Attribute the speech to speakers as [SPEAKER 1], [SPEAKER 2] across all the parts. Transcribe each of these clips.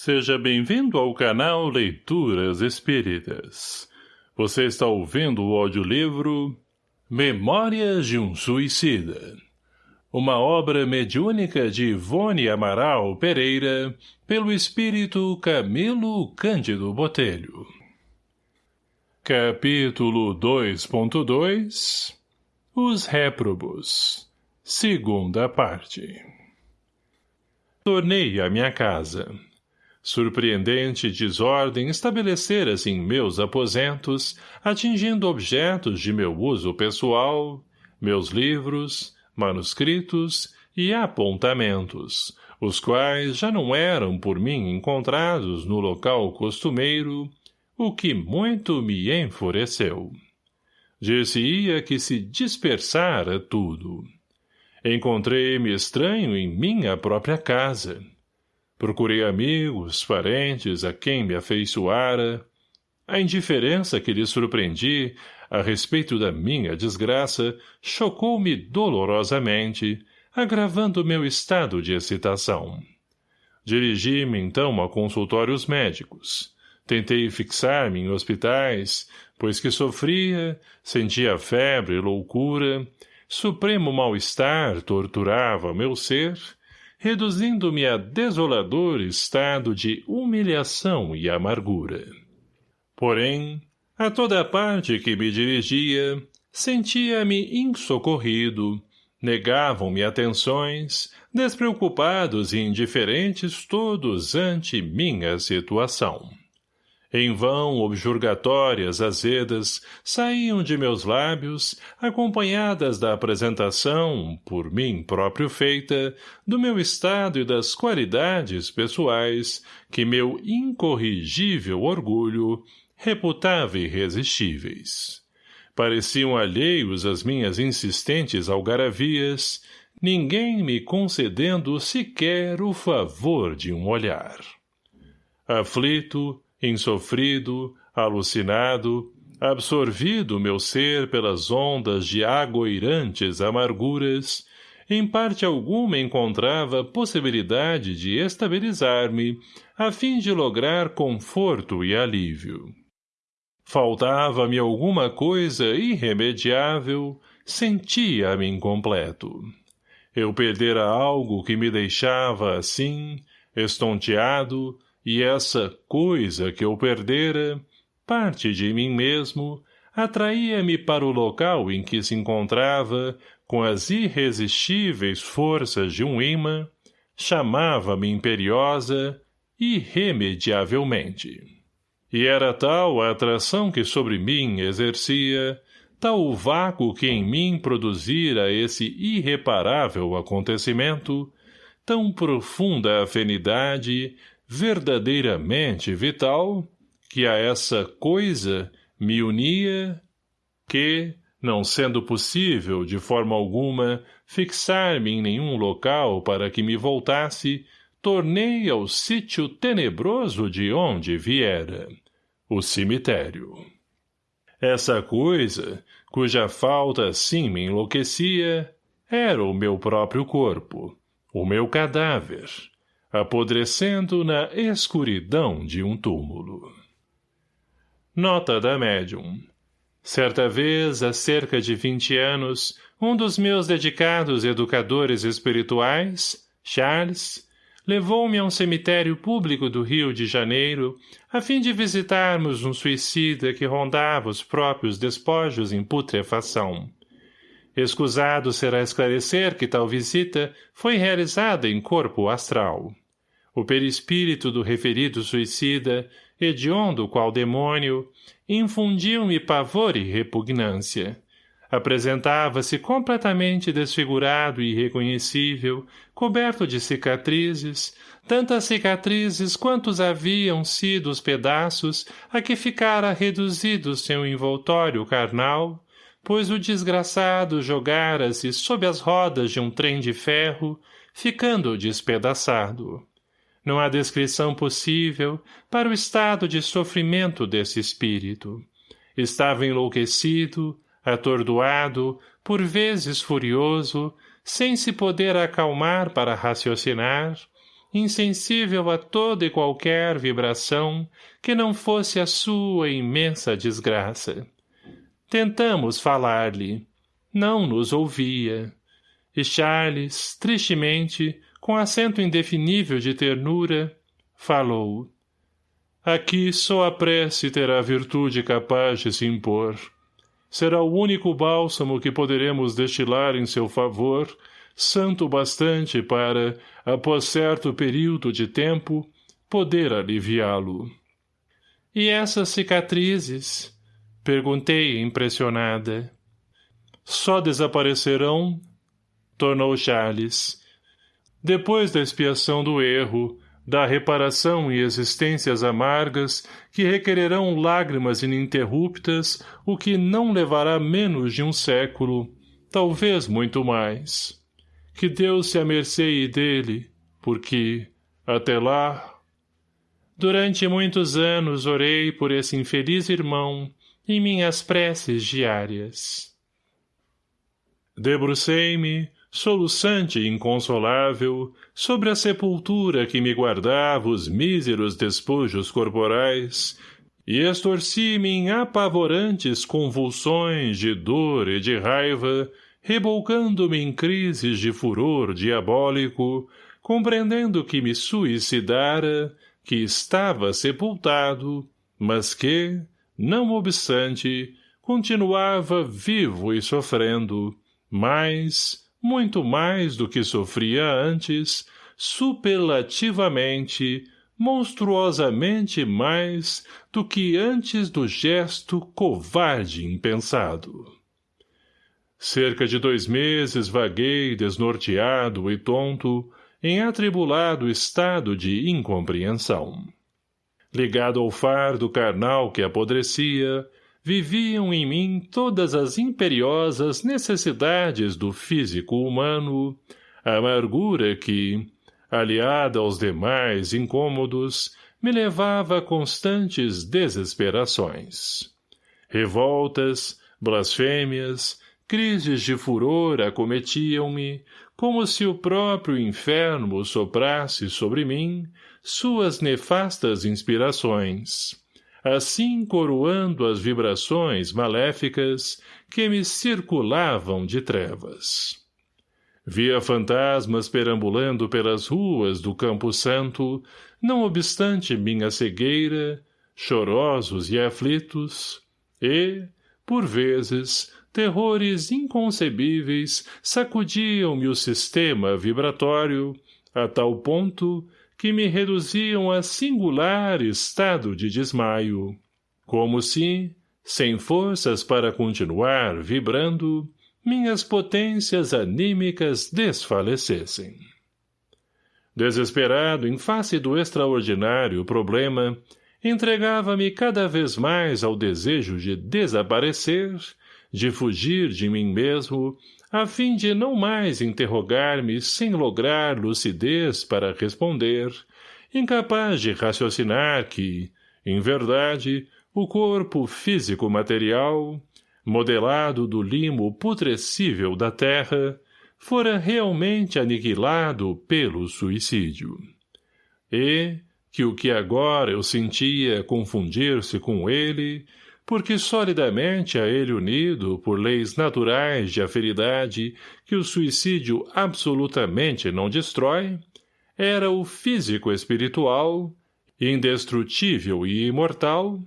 [SPEAKER 1] Seja bem-vindo ao canal Leituras Espíritas. Você está ouvindo o audiolivro Memórias de um Suicida. Uma obra mediúnica de Ivone Amaral Pereira, pelo espírito Camilo Cândido Botelho. Capítulo 2.2 Os Réprobos Segunda parte Tornei à minha casa. Surpreendente desordem estabelecera-se em meus aposentos, atingindo objetos de meu uso pessoal, meus livros, manuscritos e apontamentos, os quais já não eram por mim encontrados no local costumeiro, o que muito me enfureceu. Dir-se-ia que se dispersara tudo. Encontrei-me estranho em minha própria casa. Procurei amigos, parentes, a quem me afeiçoara. A indiferença que lhe surpreendi a respeito da minha desgraça chocou-me dolorosamente, agravando meu estado de excitação. Dirigi-me, então, a consultórios médicos. Tentei fixar-me em hospitais, pois que sofria, sentia febre e loucura, supremo mal-estar torturava meu ser reduzindo-me a desolador estado de humilhação e amargura. Porém, a toda parte que me dirigia, sentia-me insocorrido, negavam-me atenções, despreocupados e indiferentes todos ante minha situação. Em vão objurgatórias azedas saíam de meus lábios, acompanhadas da apresentação, por mim próprio feita, do meu estado e das qualidades pessoais que meu incorrigível orgulho reputava irresistíveis. Pareciam alheios às minhas insistentes algaravias, ninguém me concedendo sequer o favor de um olhar. Aflito, insofrido, alucinado, absorvido meu ser pelas ondas de agoirantes amarguras, em parte alguma encontrava possibilidade de estabilizar-me, a fim de lograr conforto e alívio. Faltava-me alguma coisa irremediável, sentia-me incompleto. Eu perdera algo que me deixava assim, estonteado, e essa coisa que eu perdera, parte de mim mesmo, atraía-me para o local em que se encontrava, com as irresistíveis forças de um imã, chamava-me imperiosa, irremediavelmente. E era tal a atração que sobre mim exercia, tal o vácuo que em mim produzira esse irreparável acontecimento, tão profunda afinidade, verdadeiramente vital, que a essa coisa me unia, que, não sendo possível, de forma alguma, fixar-me em nenhum local para que me voltasse, tornei ao sítio tenebroso de onde viera, o cemitério. Essa coisa, cuja falta assim me enlouquecia, era o meu próprio corpo, o meu cadáver, apodrecendo na escuridão de um túmulo. Nota da médium. Certa vez, há cerca de vinte anos, um dos meus dedicados educadores espirituais, Charles, levou-me a um cemitério público do Rio de Janeiro, a fim de visitarmos um suicida que rondava os próprios despojos em putrefação. Escusado será esclarecer que tal visita foi realizada em corpo astral. O perispírito do referido suicida, hediondo qual demônio, infundiu-me pavor e repugnância. Apresentava-se completamente desfigurado e irreconhecível, coberto de cicatrizes, tantas cicatrizes quantos haviam sido os pedaços a que ficara reduzido seu envoltório carnal, pois o desgraçado jogara-se sob as rodas de um trem de ferro, ficando despedaçado. Não há descrição possível para o estado de sofrimento desse espírito. Estava enlouquecido, atordoado, por vezes furioso, sem se poder acalmar para raciocinar, insensível a toda e qualquer vibração que não fosse a sua imensa desgraça. Tentamos falar-lhe. Não nos ouvia. E Charles, tristemente, com acento indefinível de ternura, falou. Aqui só a prece terá virtude capaz de se impor. Será o único bálsamo que poderemos destilar em seu favor, santo bastante para, após certo período de tempo, poder aliviá-lo. E essas cicatrizes? Perguntei, impressionada. Só desaparecerão? Tornou Charles. Depois da expiação do erro, da reparação e existências amargas que requererão lágrimas ininterruptas, o que não levará menos de um século, talvez muito mais. Que Deus se amerceie dele, porque, até lá... Durante muitos anos orei por esse infeliz irmão em minhas preces diárias. Debrucei-me, soluçante e inconsolável, sobre a sepultura que me guardava os míseros despojos corporais, e estorci-me em apavorantes convulsões de dor e de raiva, rebolcando-me em crises de furor diabólico, compreendendo que me suicidara, que estava sepultado, mas que, não obstante, continuava vivo e sofrendo, mas, muito mais do que sofria antes, superlativamente, monstruosamente mais do que antes do gesto covarde impensado. Cerca de dois meses vaguei desnorteado e tonto, em atribulado estado de incompreensão. Ligado ao fardo carnal que apodrecia, viviam em mim todas as imperiosas necessidades do físico humano, a amargura que, aliada aos demais incômodos, me levava a constantes desesperações. Revoltas, blasfêmias, crises de furor acometiam-me, como se o próprio inferno soprasse sobre mim suas nefastas inspirações assim coroando as vibrações maléficas que me circulavam de trevas. Via fantasmas perambulando pelas ruas do Campo Santo, não obstante minha cegueira, chorosos e aflitos, e, por vezes, terrores inconcebíveis sacudiam-me o sistema vibratório, a tal ponto que me reduziam a singular estado de desmaio, como se, sem forças para continuar vibrando, minhas potências anímicas desfalecessem. Desesperado em face do extraordinário problema, entregava-me cada vez mais ao desejo de desaparecer, de fugir de mim mesmo a fim de não mais interrogar-me sem lograr lucidez para responder, incapaz de raciocinar que, em verdade, o corpo físico-material, modelado do limo putrescível da terra, fora realmente aniquilado pelo suicídio. E que o que agora eu sentia confundir-se com ele porque solidamente a ele unido por leis naturais de aferidade que o suicídio absolutamente não destrói, era o físico espiritual, indestrutível e imortal,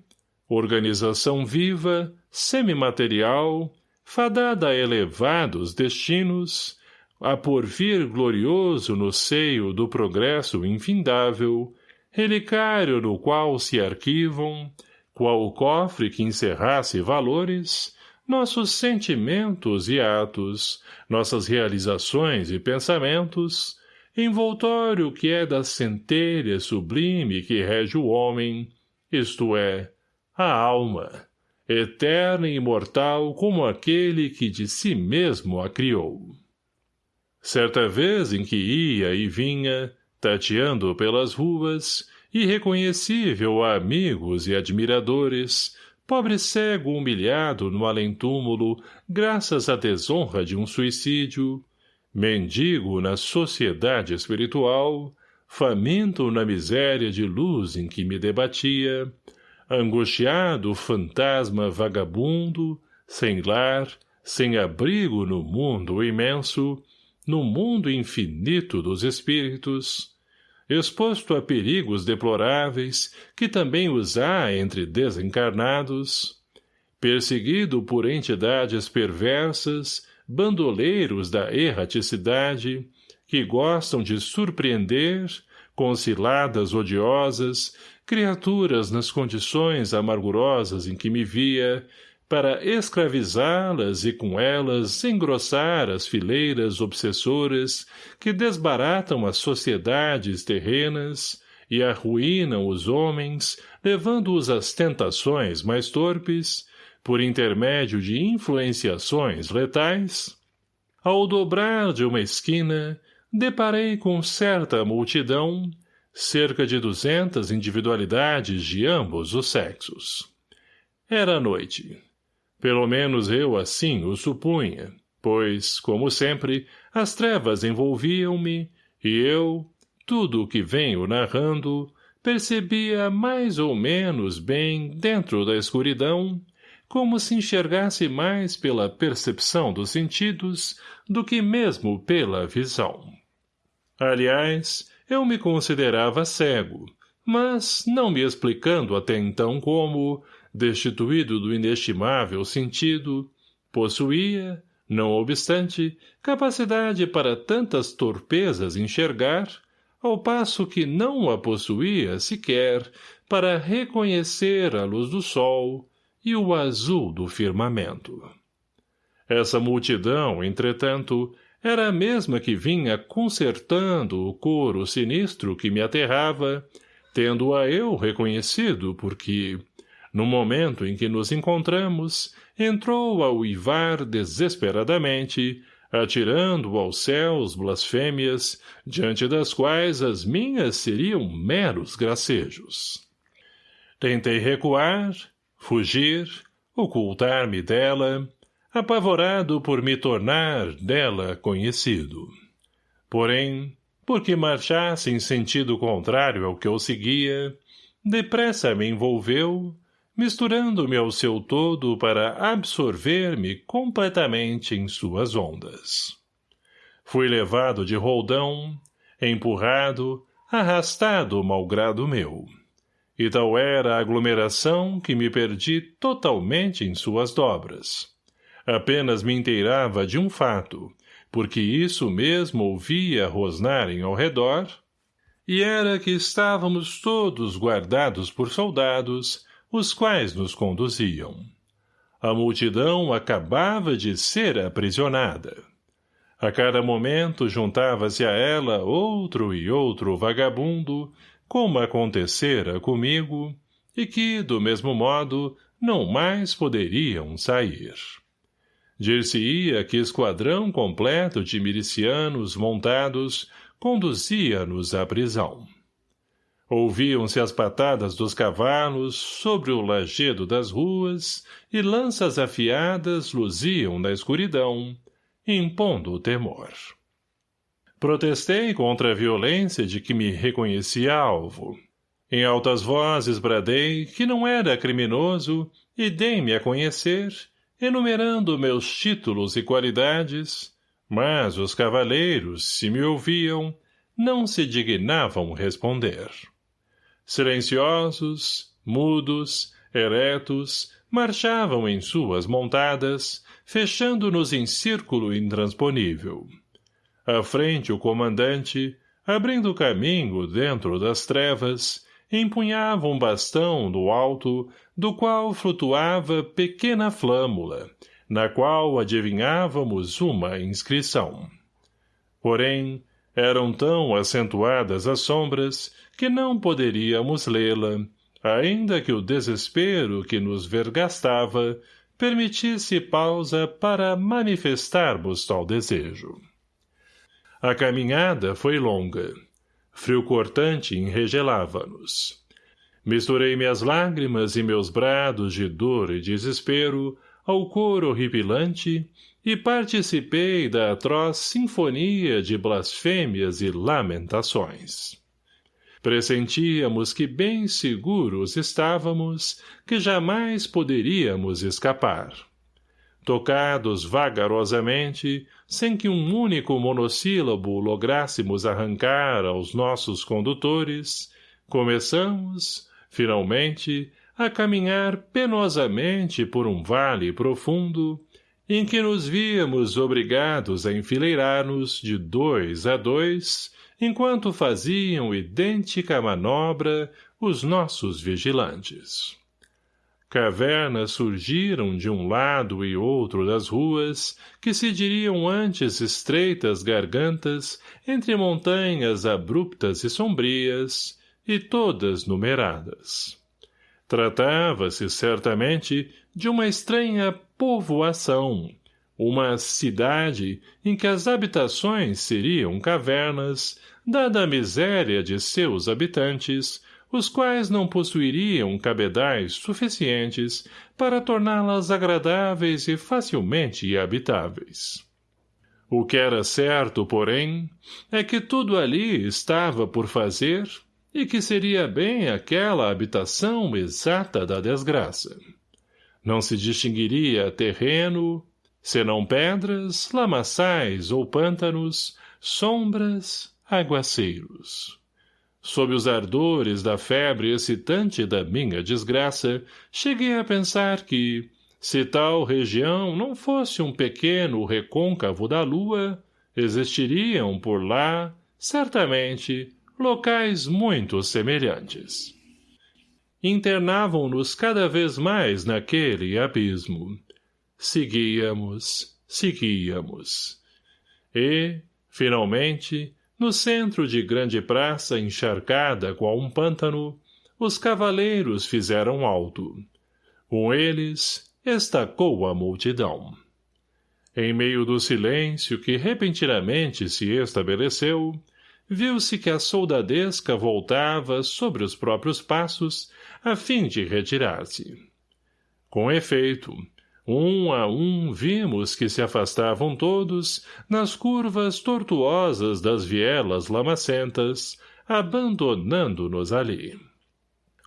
[SPEAKER 1] organização viva, semimaterial, fadada a elevados destinos, a porvir glorioso no seio do progresso infindável, relicário no qual se arquivam, qual o cofre que encerrasse valores, nossos sentimentos e atos, nossas realizações e pensamentos, envoltório que é da centelha sublime que rege o homem, isto é, a alma, eterna e imortal como aquele que de si mesmo a criou. Certa vez em que ia e vinha, tateando pelas ruas, irreconhecível a amigos e admiradores, pobre cego humilhado no além-túmulo, graças à desonra de um suicídio, mendigo na sociedade espiritual, faminto na miséria de luz em que me debatia, angustiado fantasma vagabundo, sem lar, sem abrigo no mundo imenso, no mundo infinito dos espíritos, exposto a perigos deploráveis que também os há entre desencarnados, perseguido por entidades perversas, bandoleiros da erraticidade, que gostam de surpreender, com ciladas odiosas, criaturas nas condições amargurosas em que me via, para escravizá-las e com elas engrossar as fileiras obsessoras que desbaratam as sociedades terrenas e arruinam os homens, levando-os às tentações mais torpes, por intermédio de influenciações letais, ao dobrar de uma esquina, deparei com certa multidão, cerca de duzentas individualidades de ambos os sexos. Era noite. Pelo menos eu assim o supunha, pois, como sempre, as trevas envolviam-me, e eu, tudo o que venho narrando, percebia mais ou menos bem, dentro da escuridão, como se enxergasse mais pela percepção dos sentidos do que mesmo pela visão. Aliás, eu me considerava cego, mas, não me explicando até então como, destituído do inestimável sentido, possuía, não obstante, capacidade para tantas torpezas enxergar, ao passo que não a possuía sequer para reconhecer a luz do sol e o azul do firmamento. Essa multidão, entretanto, era a mesma que vinha consertando o coro sinistro que me aterrava, tendo-a eu reconhecido porque, no momento em que nos encontramos, entrou a uivar desesperadamente, atirando aos céus blasfêmias, diante das quais as minhas seriam meros gracejos. Tentei recuar, fugir, ocultar-me dela, apavorado por me tornar dela conhecido. Porém, porque marchasse em sentido contrário ao que eu seguia, depressa me envolveu, misturando-me ao seu todo para absorver-me completamente em suas ondas. Fui levado de roldão, empurrado, arrastado malgrado meu. E tal era a aglomeração que me perdi totalmente em suas dobras. Apenas me inteirava de um fato, porque isso mesmo ouvia rosnarem ao redor, e era que estávamos todos guardados por soldados, os quais nos conduziam. A multidão acabava de ser aprisionada. A cada momento juntava-se a ela outro e outro vagabundo, como acontecera comigo, e que, do mesmo modo, não mais poderiam sair. Dir-se-ia que esquadrão completo de milicianos montados conduzia-nos à prisão. Ouviam-se as patadas dos cavalos sobre o lajedo das ruas e lanças afiadas luziam na escuridão, impondo o temor. Protestei contra a violência de que me reconhecia alvo. Em altas vozes bradei que não era criminoso e dei-me a conhecer, enumerando meus títulos e qualidades, mas os cavaleiros, se me ouviam, não se dignavam responder. Silenciosos, mudos, eretos, marchavam em suas montadas, fechando-nos em círculo intransponível. À frente o comandante, abrindo caminho dentro das trevas, empunhava um bastão do alto, do qual flutuava pequena flâmula, na qual adivinhávamos uma inscrição. Porém, eram tão acentuadas as sombras que não poderíamos lê-la, ainda que o desespero que nos vergastava permitisse pausa para manifestarmos tal desejo. A caminhada foi longa. Frio cortante enregelava-nos. Misturei minhas lágrimas e meus brados de dor e desespero ao coro horripilante e participei da atroz sinfonia de blasfêmias e lamentações. Pressentíamos que bem seguros estávamos, que jamais poderíamos escapar. Tocados vagarosamente, sem que um único monossílabo lográssemos arrancar aos nossos condutores, começamos, finalmente, a caminhar penosamente por um vale profundo, em que nos víamos obrigados a enfileirar-nos de dois a dois, enquanto faziam idêntica manobra os nossos vigilantes. Cavernas surgiram de um lado e outro das ruas, que se diriam antes estreitas gargantas entre montanhas abruptas e sombrias, e todas numeradas. Tratava-se, certamente, de uma estranha povoação, uma cidade em que as habitações seriam cavernas, dada a miséria de seus habitantes, os quais não possuiriam cabedais suficientes para torná-las agradáveis e facilmente habitáveis. O que era certo, porém, é que tudo ali estava por fazer e que seria bem aquela habitação exata da desgraça. Não se distinguiria terreno, senão pedras, lamaçais ou pântanos, sombras, aguaceiros. Sob os ardores da febre excitante da minha desgraça, cheguei a pensar que, se tal região não fosse um pequeno recôncavo da lua, existiriam por lá, certamente, locais muito semelhantes. Internavam-nos cada vez mais naquele abismo. Seguíamos, seguíamos. E, finalmente, no centro de grande praça encharcada qual um pântano, os cavaleiros fizeram alto. Com eles, estacou a multidão. Em meio do silêncio que repentinamente se estabeleceu, viu-se que a soldadesca voltava sobre os próprios passos, a fim de retirar-se. Com efeito, um a um vimos que se afastavam todos, nas curvas tortuosas das vielas lamacentas, abandonando-nos ali.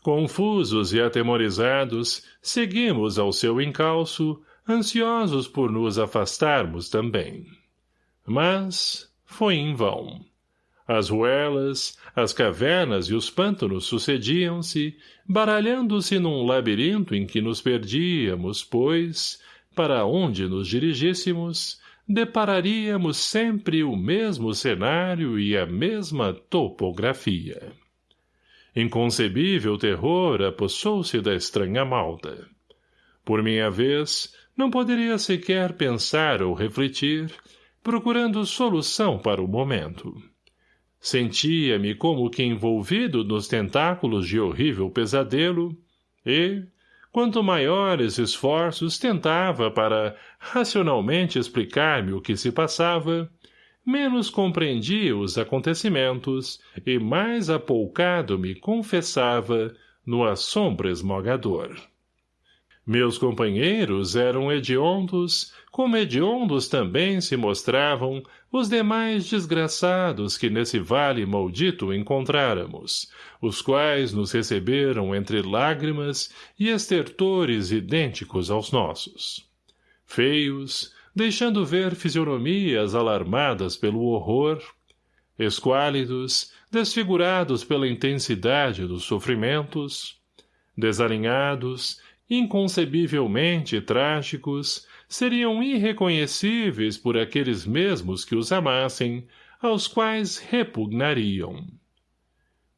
[SPEAKER 1] Confusos e atemorizados, seguimos ao seu encalço, ansiosos por nos afastarmos também. Mas foi em vão. As ruelas, as cavernas e os pântanos sucediam-se, baralhando-se num labirinto em que nos perdíamos, pois, para onde nos dirigíssemos, depararíamos sempre o mesmo cenário e a mesma topografia. Inconcebível terror apossou-se da estranha malta. Por minha vez, não poderia sequer pensar ou refletir, procurando solução para o momento. Sentia-me como que envolvido nos tentáculos de horrível pesadelo e, quanto maiores esforços tentava para racionalmente explicar-me o que se passava, menos compreendia os acontecimentos e mais apoucado me confessava no assombro esmogador. Meus companheiros eram hediondos, como hediondos também se mostravam os demais desgraçados que nesse vale maldito encontráramos, os quais nos receberam entre lágrimas e estertores idênticos aos nossos. Feios, deixando ver fisionomias alarmadas pelo horror, esquálidos, desfigurados pela intensidade dos sofrimentos, desalinhados, inconcebivelmente trágicos, seriam irreconhecíveis por aqueles mesmos que os amassem, aos quais repugnariam.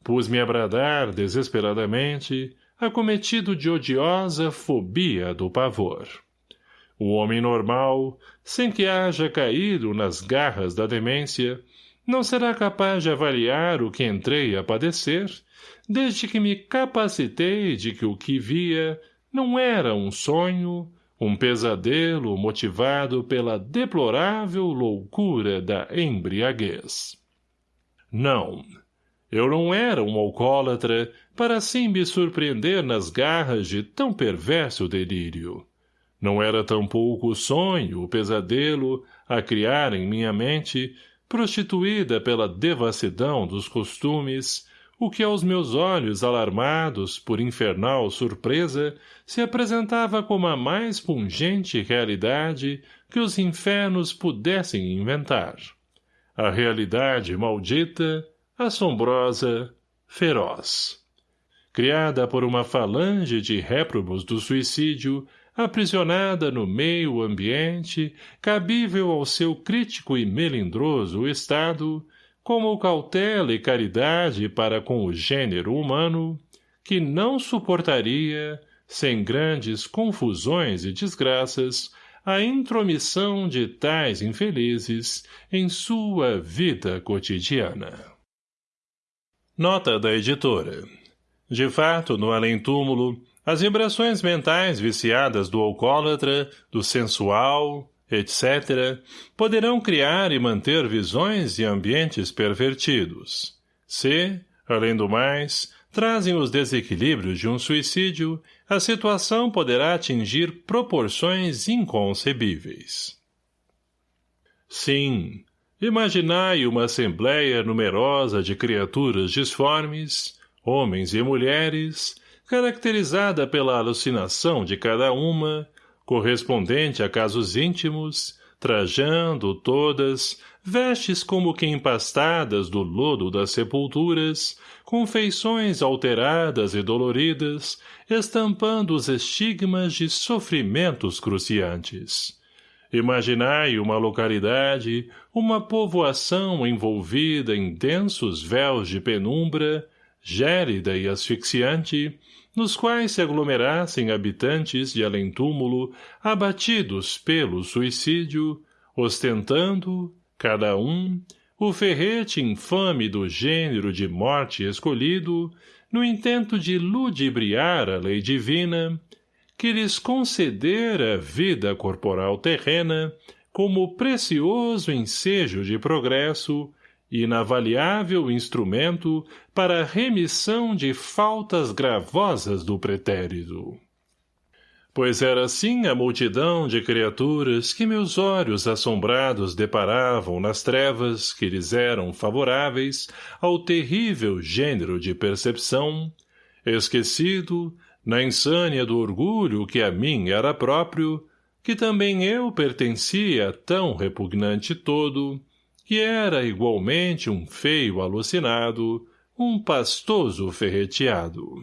[SPEAKER 1] Pus-me a bradar desesperadamente, acometido de odiosa fobia do pavor. O homem normal, sem que haja caído nas garras da demência, não será capaz de avaliar o que entrei a padecer, desde que me capacitei de que o que via não era um sonho, um pesadelo motivado pela deplorável loucura da embriaguez. Não, eu não era um alcoólatra para assim me surpreender nas garras de tão perverso delírio. Não era tampouco o sonho, o pesadelo, a criar em minha mente, prostituída pela devassidão dos costumes, o que aos meus olhos alarmados por infernal surpresa se apresentava como a mais pungente realidade que os infernos pudessem inventar. A realidade maldita, assombrosa, feroz. Criada por uma falange de réprobos do suicídio, aprisionada no meio ambiente, cabível ao seu crítico e melindroso estado, como cautela e caridade para com o gênero humano, que não suportaria, sem grandes confusões e desgraças, a intromissão de tais infelizes em sua vida cotidiana. Nota da editora. De fato, no além-túmulo, as vibrações mentais viciadas do alcoólatra, do sensual, etc., poderão criar e manter visões e ambientes pervertidos. Se, além do mais, trazem os desequilíbrios de um suicídio, a situação poderá atingir proporções inconcebíveis. Sim, imaginai uma assembleia numerosa de criaturas disformes, homens e mulheres, caracterizada pela alucinação de cada uma, correspondente a casos íntimos, trajando todas, vestes como que empastadas do lodo das sepulturas, com feições alteradas e doloridas, estampando os estigmas de sofrimentos cruciantes. Imaginai uma localidade, uma povoação envolvida em densos véus de penumbra, gélida e asfixiante, nos quais se aglomerassem habitantes de além-túmulo abatidos pelo suicídio, ostentando, cada um, o ferrete infame do gênero de morte escolhido, no intento de ludibriar a lei divina, que lhes concedera vida corporal terrena como precioso ensejo de progresso inavaliável instrumento para remissão de faltas gravosas do pretérito. Pois era assim a multidão de criaturas que meus olhos assombrados deparavam nas trevas que lhes eram favoráveis ao terrível gênero de percepção, esquecido, na insânia do orgulho que a mim era próprio, que também eu pertencia a tão repugnante todo, que era igualmente um feio alucinado, um pastoso ferreteado.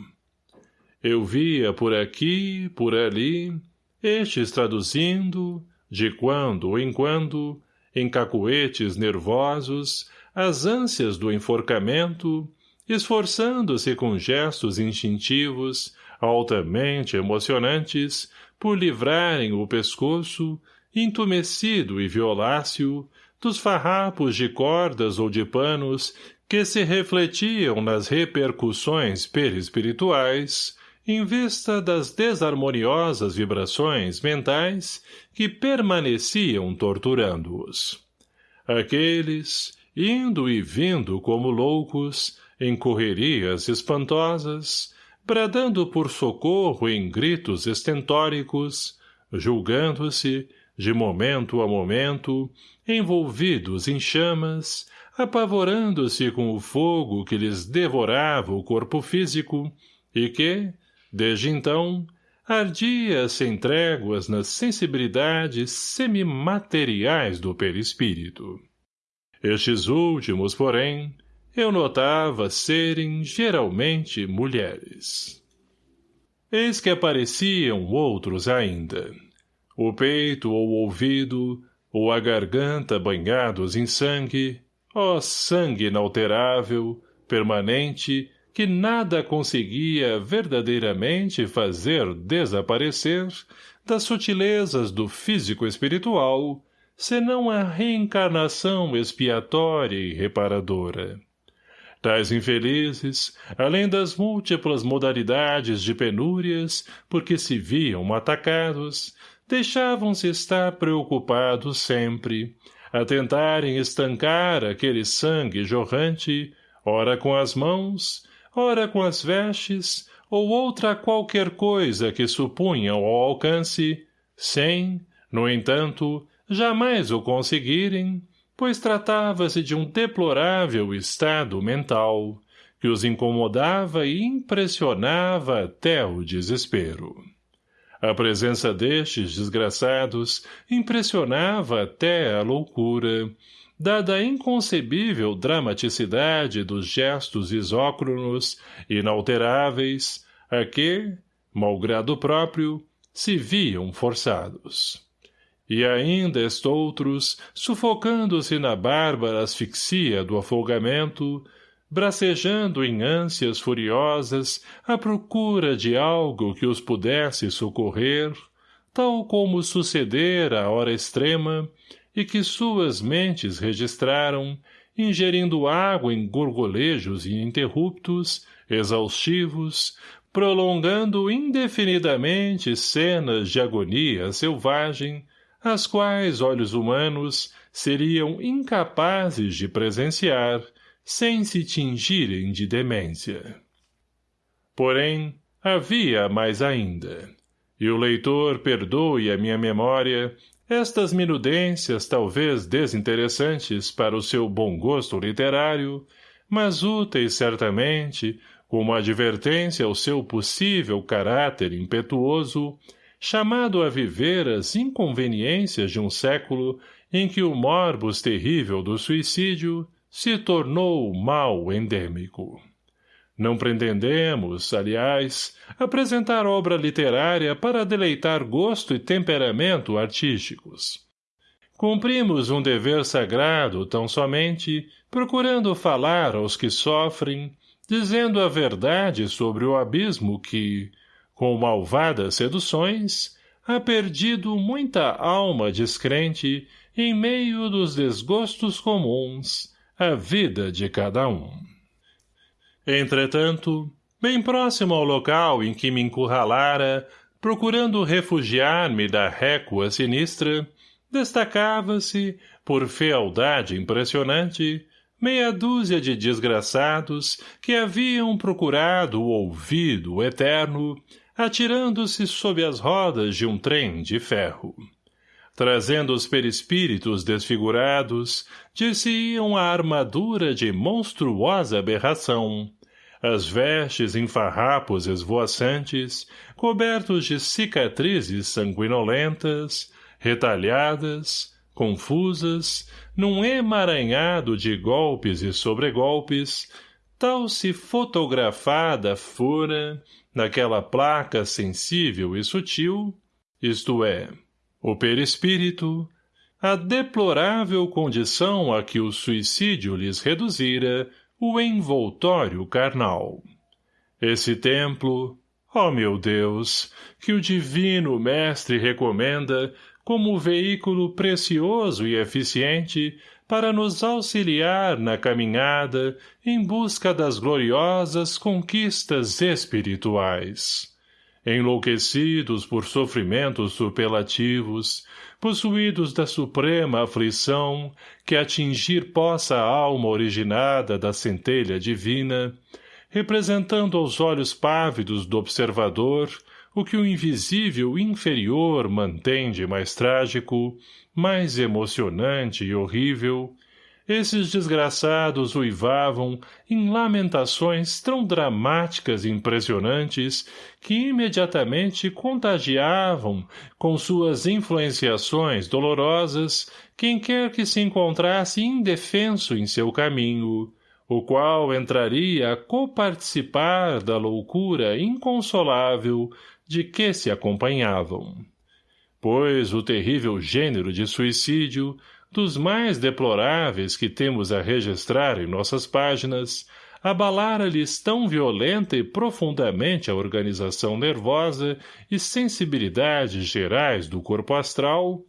[SPEAKER 1] Eu via por aqui, por ali, estes traduzindo, de quando em quando, em cacuetes nervosos, as ânsias do enforcamento, esforçando-se com gestos instintivos, altamente emocionantes, por livrarem o pescoço, intumescido e violáceo, dos farrapos de cordas ou de panos que se refletiam nas repercussões perispirituais, em vista das desarmoniosas vibrações mentais que permaneciam torturando-os. Aqueles, indo e vindo como loucos, em correrias espantosas, bradando por socorro em gritos estentóricos, julgando-se, de momento a momento, envolvidos em chamas, apavorando-se com o fogo que lhes devorava o corpo físico e que, desde então, ardia sem tréguas nas sensibilidades semimateriais do perispírito. Estes últimos, porém, eu notava serem geralmente mulheres. Eis que apareciam outros ainda. O peito ou o ouvido, ou a garganta banhados em sangue, ó sangue inalterável, permanente, que nada conseguia verdadeiramente fazer desaparecer das sutilezas do físico espiritual, senão a reencarnação expiatória e reparadora. Tais infelizes, além das múltiplas modalidades de penúrias por que se viam atacados, deixavam-se estar preocupados sempre, a tentarem estancar aquele sangue jorrante, ora com as mãos, ora com as vestes, ou outra qualquer coisa que supunham ao alcance, sem, no entanto, jamais o conseguirem, pois tratava-se de um deplorável estado mental, que os incomodava e impressionava até o desespero. A presença destes desgraçados impressionava até a loucura, dada a inconcebível dramaticidade dos gestos isócronos, inalteráveis, a que, malgrado próprio, se viam forçados. E ainda estoutros, sufocando-se na bárbara asfixia do afogamento, bracejando em ânsias furiosas à procura de algo que os pudesse socorrer, tal como sucedera à hora extrema, e que suas mentes registraram, ingerindo água em gorgolejos ininterruptos, exaustivos, prolongando indefinidamente cenas de agonia selvagem, as quais olhos humanos seriam incapazes de presenciar, sem se tingirem de demência. Porém, havia mais ainda. E o leitor perdoe a minha memória estas minudências talvez desinteressantes para o seu bom gosto literário, mas úteis certamente como advertência ao seu possível caráter impetuoso, chamado a viver as inconveniências de um século em que o morbus terrível do suicídio se tornou mal endêmico. Não pretendemos, aliás, apresentar obra literária para deleitar gosto e temperamento artísticos. Cumprimos um dever sagrado tão somente procurando falar aos que sofrem, dizendo a verdade sobre o abismo que, com malvadas seduções, ha perdido muita alma descrente em meio dos desgostos comuns, a vida de cada um. Entretanto, bem próximo ao local em que me encurralara, procurando refugiar-me da récua sinistra, destacava-se, por fealdade impressionante, meia dúzia de desgraçados que haviam procurado o ouvido eterno, atirando-se sob as rodas de um trem de ferro trazendo os perispíritos desfigurados, dir-se-iam a armadura de monstruosa aberração, as vestes em farrapos esvoaçantes, cobertos de cicatrizes sanguinolentas, retalhadas, confusas, num emaranhado de golpes e sobregolpes, tal se fotografada fora, naquela placa sensível e sutil, isto é, o perispírito, a deplorável condição a que o suicídio lhes reduzira o envoltório carnal. Esse templo, ó oh meu Deus, que o divino mestre recomenda como veículo precioso e eficiente para nos auxiliar na caminhada em busca das gloriosas conquistas espirituais enlouquecidos por sofrimentos superlativos, possuídos da suprema aflição que atingir possa a alma originada da centelha divina, representando aos olhos pávidos do observador o que o invisível inferior mantém de mais trágico, mais emocionante e horrível, esses desgraçados uivavam em lamentações tão dramáticas e impressionantes que imediatamente contagiavam, com suas influenciações dolorosas, quem quer que se encontrasse indefenso em seu caminho, o qual entraria a coparticipar da loucura inconsolável de que se acompanhavam. Pois o terrível gênero de suicídio dos mais deploráveis que temos a registrar em nossas páginas, abalara-lhes tão violenta e profundamente a organização nervosa e sensibilidades gerais do corpo astral,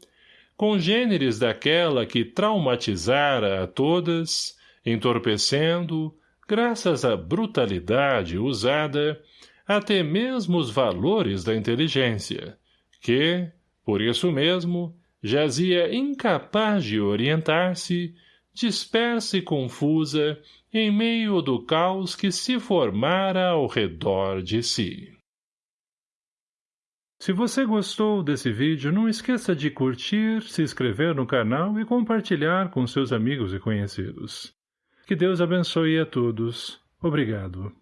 [SPEAKER 1] congêneres daquela que traumatizara a todas, entorpecendo, graças à brutalidade usada, até mesmo os valores da inteligência, que, por isso mesmo, jazia incapaz de orientar-se, dispersa e confusa, em meio do caos que se formara ao redor de si. Se você gostou desse vídeo, não esqueça de curtir, se inscrever no canal e compartilhar com seus amigos e conhecidos. Que Deus abençoe a todos. Obrigado.